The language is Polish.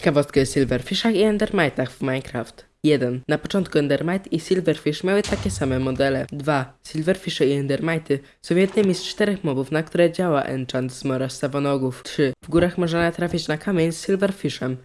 Ciekawostka o Silverfishach i Endermitach w Minecraft. 1. Na początku Endermite i Silverfish miały takie same modele. 2. Silverfishy i Endermity są jednymi z czterech mobów, na które działa enchant z Mora Savonogów. 3. W górach można natrafić na kamień z Silverfishem.